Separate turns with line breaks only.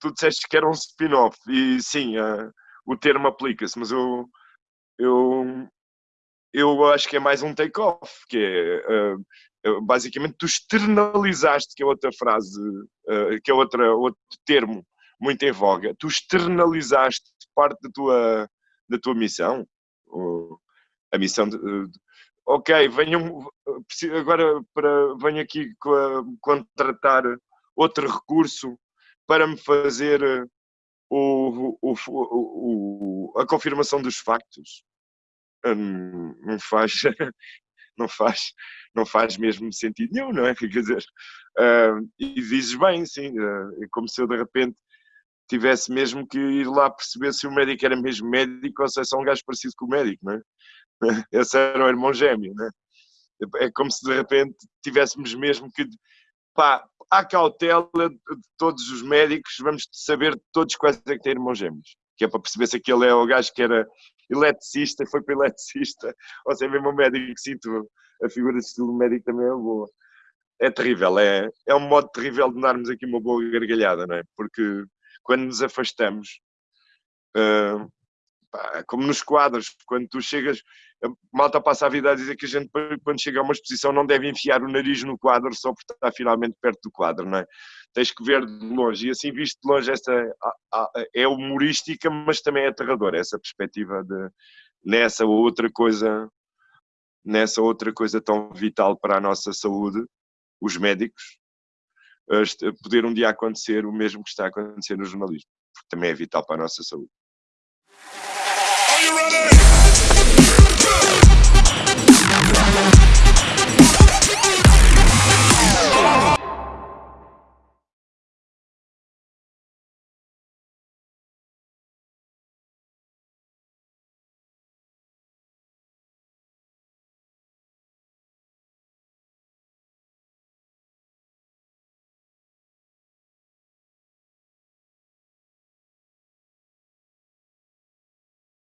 tu disseste que era um spin-off, e sim, uh, o termo aplica-se, mas eu, eu, eu acho que é mais um take-off, que é uh, basicamente tu externalizaste, que é outra frase, uh, que é outra, outro termo muito em voga, tu externalizaste parte da tua, da tua missão, a missão de, ok, venham agora para venho aqui contratar outro recurso para me fazer o, o, o, a confirmação dos factos. Hum, não faz, não faz, não faz mesmo sentido nenhum, não é? Quer dizer, uh, e dizes bem, sim, uh, é como se eu de repente tivesse mesmo que ir lá perceber se o médico era mesmo médico ou se é só um gajo parecido com o médico, não é? Esse era o irmão gêmeo, não é? É como se de repente tivéssemos mesmo que pá, à cautela de todos os médicos, vamos saber todos quais é que têm irmãos gêmeos. Que é para perceber se aquele é o gajo que era eletricista, foi para eletricista, ou se é mesmo um médico que sinto a figura de estilo médico também é boa. É terrível, é, é um modo terrível de darmos aqui uma boa gargalhada, não é? Porque quando nos afastamos, uh, pá, como nos quadros, quando tu chegas, a malta passa a vida a dizer que a gente, quando chega a uma exposição, não deve enfiar o nariz no quadro só porque está finalmente perto do quadro, não é? Tens que ver de longe, e assim visto de longe, esta é humorística, mas também é aterradora, essa perspectiva de, nessa outra coisa, nessa outra coisa tão vital para a nossa saúde, os médicos, poder um dia acontecer o mesmo que está a acontecer no jornalismo, porque também é vital para a nossa saúde.